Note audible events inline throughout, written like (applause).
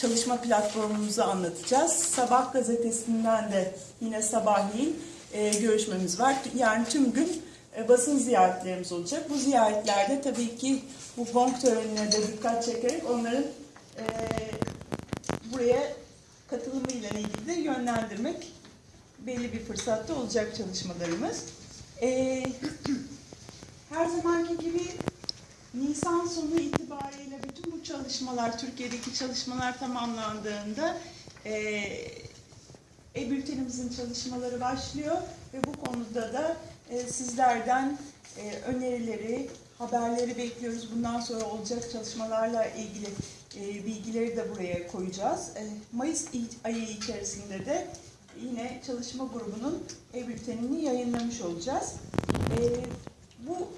çalışma platformumuzu anlatacağız. Sabah gazetesinden de yine sabahleyin e, görüşmemiz var. Yani tüm gün e, basın ziyaretlerimiz olacak. Bu ziyaretlerde tabii ki bu gong törenine de dikkat çekerek onların e, buraya katılımıyla ilgili de yönlendirmek belli bir fırsatta olacak çalışmalarımız. E, (clears throat) her zamanki gibi Nisan sonu itibariyle bütün bu çalışmalar, Türkiye'deki çalışmalar tamamlandığında e, e-bültenimizin çalışmaları başlıyor ve bu konuda da e, sizlerden e, önerileri, haberleri bekliyoruz. Bundan sonra olacak çalışmalarla ilgili e, bilgileri de buraya koyacağız. E, Mayıs ayı içerisinde de yine çalışma grubunun e-bültenini yayınlamış olacağız. E, bu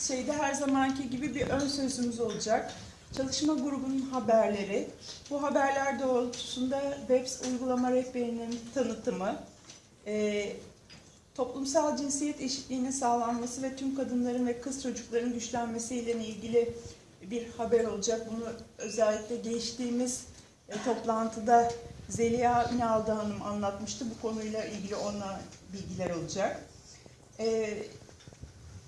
şeyde her zamanki gibi bir ön sözümüz olacak. Çalışma grubunun haberleri, bu haberler doğrultusunda BEPS uygulama rehberinin tanıtımı, e, toplumsal cinsiyet eşitliğinin sağlanması ve tüm kadınların ve kız çocukların güçlenmesiyle ilgili bir haber olacak. Bunu özellikle geçtiğimiz e, toplantıda Zeliha Ünal'da Hanım anlatmıştı. Bu konuyla ilgili ona bilgiler olacak. E,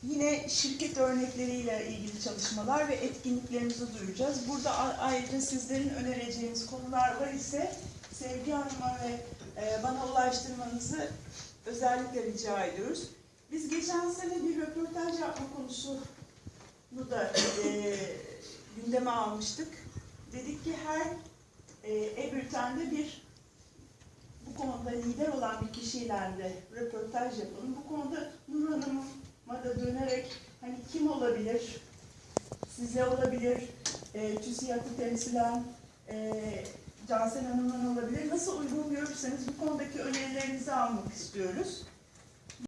Yine şirket örnekleriyle ilgili çalışmalar ve etkinliklerimizi duyuracağız. Burada ayrıca sizlerin önereceğiniz konular var ise Sevgi Hanım'a ve e, bana ulaştırmanızı özellikle rica ediyoruz. Biz geçen sene bir röportaj yapma konusunu da e, gündeme almıştık. Dedik ki her e, e-bültende bir bu konuda lider olan bir kişiyle de röportaj yapalım. Bu konuda Nur Hanım'a da dönerek hani kim olabilir, size olabilir, e, TÜSİAD'ı temsilen e, Cansel Hanım'dan olabilir. Nasıl uygun görürseniz bu konudaki önerilerinizi almak istiyoruz.